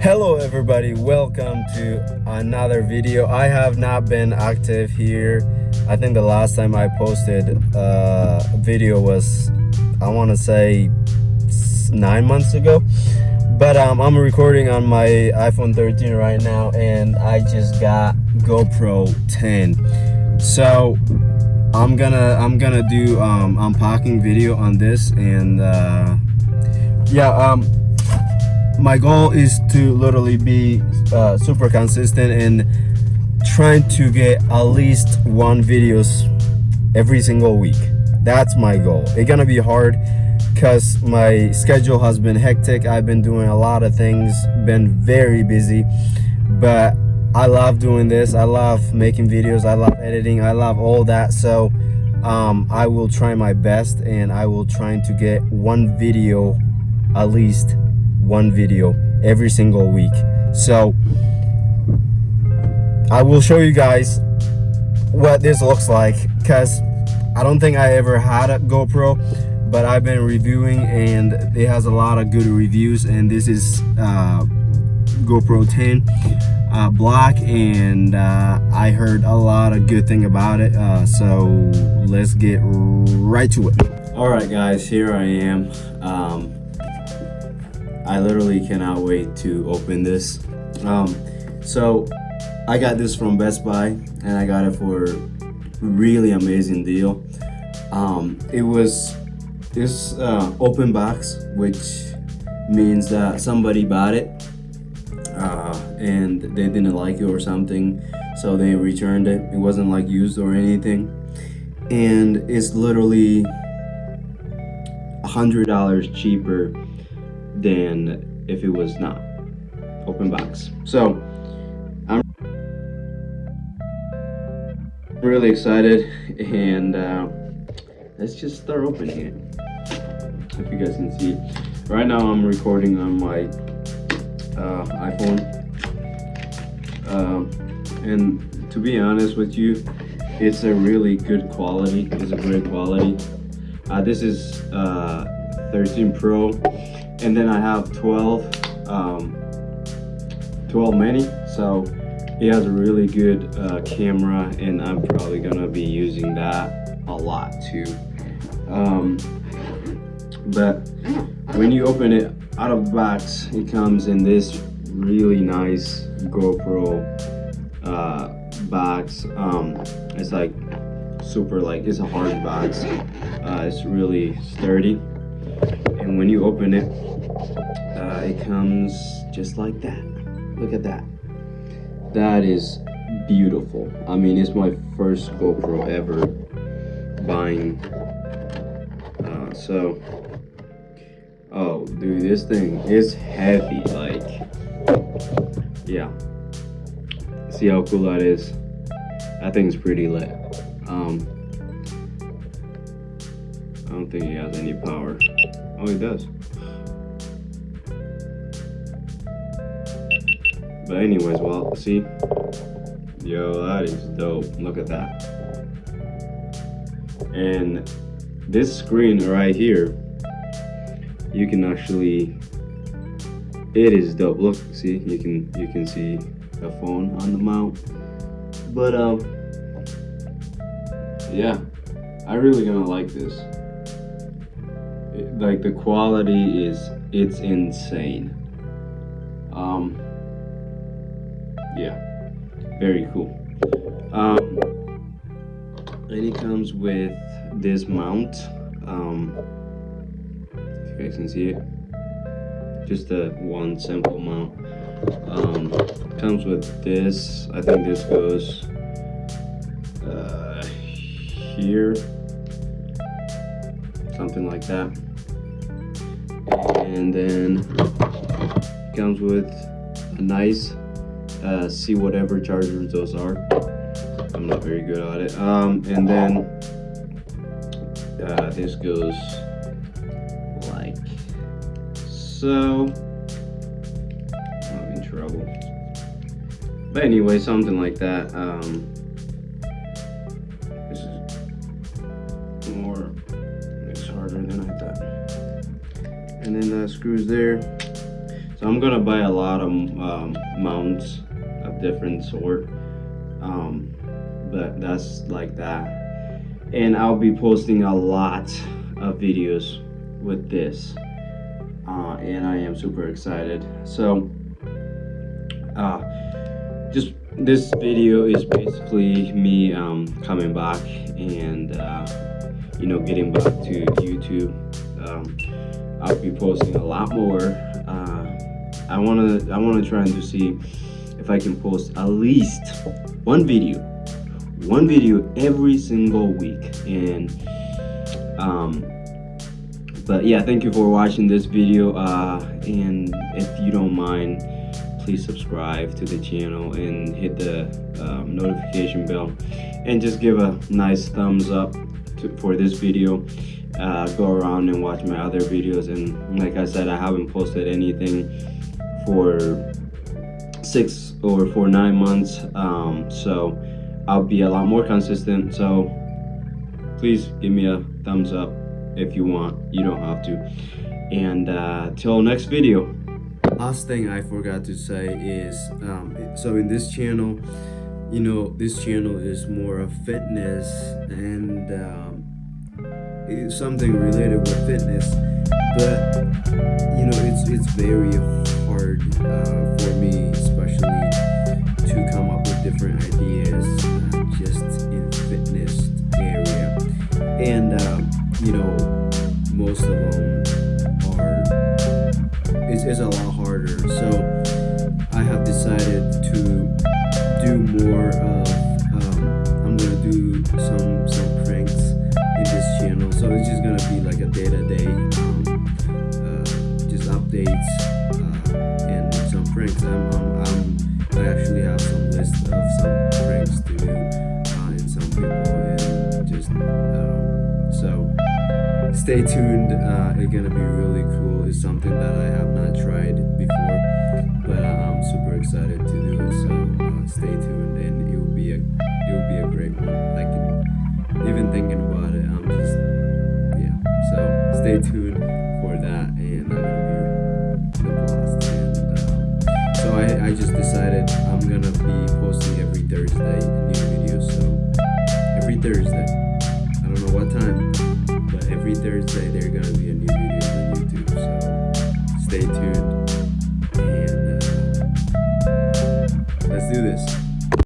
hello everybody. Welcome to another video. I have not been active here. I think the last time i posted a video was i want to say nine months ago. But um, i'm recording on my iphone 13 right now and i just got gopro 10 so i'm gonna i'm gonna do um unpacking video on this and uh yeah um my goal is to literally be uh, super consistent and trying to get at least one videos every single week. That's my goal. It's gonna be hard because my schedule has been hectic. I've been doing a lot of things been very busy but i love doing this. I love making videos. I love editing. I love all that. So um, i will try my best and i will try to get one video at least one video every single week. So i will show you guys what this looks like because i don't think i ever had a gopro but i've been reviewing and it has a lot of good reviews. And this is uh, gopro 10 uh, black and uh, i heard a lot of good thing about it uh, so let's get right to it. All right guys here i am. Um, I literally cannot wait to open this. Um, so I got this from Best Buy and I got it for really amazing deal. Um, it was this uh, open box, which means that somebody bought it uh, and they didn't like it or something, so they returned it. It wasn't like used or anything, and it's literally a hundred dollars cheaper than if it was not open box. So I'm really excited and uh, let's just start opening it. If you guys can see, right now I'm recording on my uh, iPhone. Um, and to be honest with you, it's a really good quality. It's a great quality. Uh, this is uh, 13 Pro and then I have 12 um, 12 mini. So it has a really good uh, camera and I'm probably gonna be using that a lot too. Um, but when you open it out of the box it comes in this really nice GoPro uh, box. Um, it's like super like it's a hard box. Uh, it's really sturdy and when you open it uh, it comes just like that. Look at that. That is beautiful. I mean it's my first gopro ever buying. Uh, so oh dude this thing is heavy like yeah. See how cool that is? That thing's pretty lit. Um i don't think it has any power oh it does But anyways, well, see? Yo, that is dope. Look at that. And this screen right here, you can actually, it is dope. Look, see, you can you can see a phone on the mount. But um, yeah, I really gonna like this. Like the quality is, it's insane. Um, yeah very cool. Um, and it comes with this mount. Um, if you guys can see it just a one simple mount. Um, comes with this. I think this goes uh, here. Something like that and then comes with a nice uh, see whatever chargers those are. I'm not very good at it. Um, and then uh, this goes like so. I'm in trouble. But anyway, something like that. Um, this is more, it's harder than I thought. And then the screws there. So I'm gonna buy a lot of um, mounts of different sort. Um, but that's like that. And I'll be posting a lot of videos with this. Uh, and I am super excited. So, uh, just this video is basically me um, coming back and uh, you know getting back to YouTube. Um, I'll be posting a lot more. Uh, I wanna I wanna try and to see if I can post at least one video, one video every single week. And um, but yeah, thank you for watching this video. Uh, and if you don't mind please subscribe to the channel and hit the um, notification bell and just give a nice thumbs up to, for this video uh, go around and watch my other videos. And like I said I haven't posted anything for six or for nine months. Um, so I'll be a lot more consistent. So please give me a thumbs up if you want. You don't have to. And uh, till next video. Last thing I forgot to say is um, so in this channel you know this channel is more of fitness and um, it's something related with fitness but you know it's it's very hard uh, for me especially to come up with different ideas uh, just in fitness area and um, you know most of them is, it's a lot harder. So I have decided to do some, some pranks in this channel. So it's just gonna be like a day-to-day, -day, um, uh, just updates uh, and some pranks. I'm, I'm, I'm, i actually have some list of some pranks to do uh, and some people and just, um, so stay tuned. Uh, it's gonna be really cool. It's something that I have not tried before, but I'm super excited to do it. So uh, stay tuned, thinking about it. I'm just yeah. So stay tuned for that, and I'm gonna be the blast. And um, so I I just decided I'm gonna be posting every Thursday a new video. So every Thursday. I don't know what time but every Thursday there are gonna be a new video on YouTube, so stay tuned.